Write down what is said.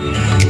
Bye.